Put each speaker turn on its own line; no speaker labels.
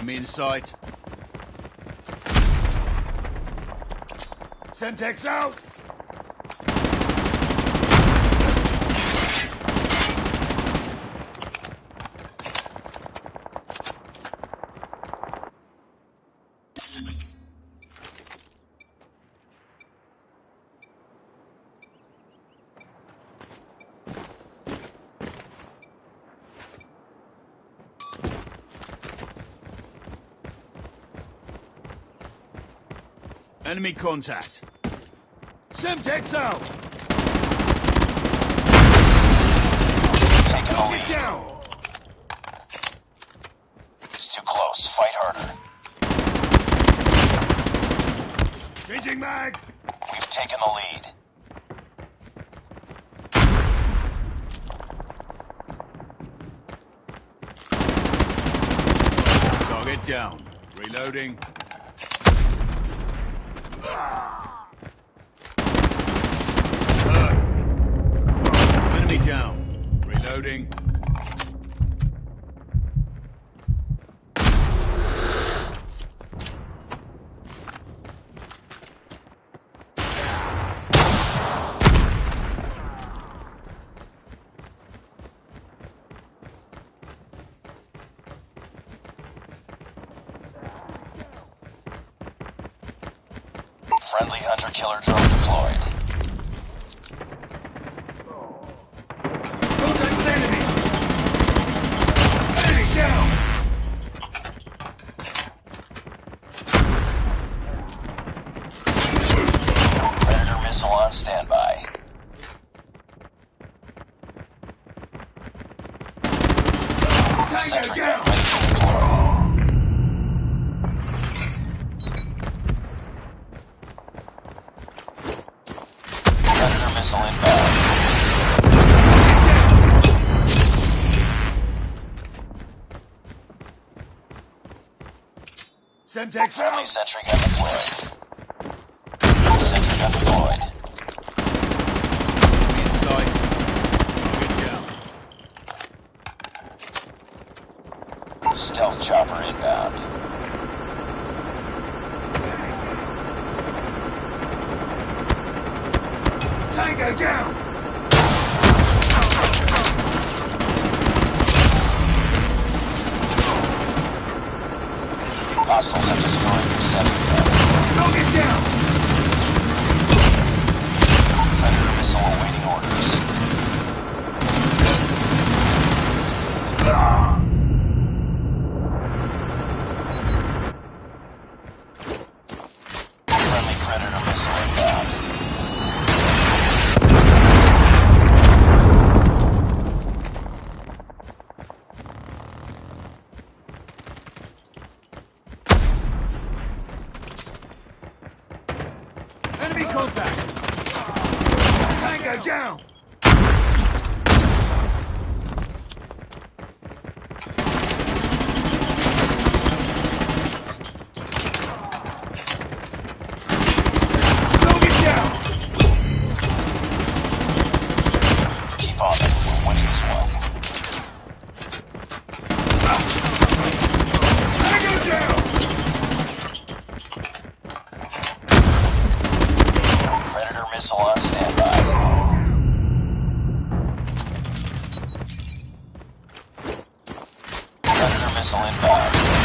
Enemy in sight.
Semtex out!
Enemy contact.
Semtex out!
Taking the lead.
down!
It's too close. Fight harder.
Changing mag!
We've taken the lead.
Target down. Reloading. Enemy down. Reloading.
Friendly hunter-killer drone deployed.
Contact with
missile inbound.
Semtex
Friendly sentry gun deployed. Sentry gun deployed.
Enemy in sight. Target down.
Stealth chopper inbound.
Tango down!
Hostiles have destroyed the gun.
Target down!
Predator missile awaiting orders. Friendly Predator missile inbound.
Enemy contact! Tango down!
missile inbound.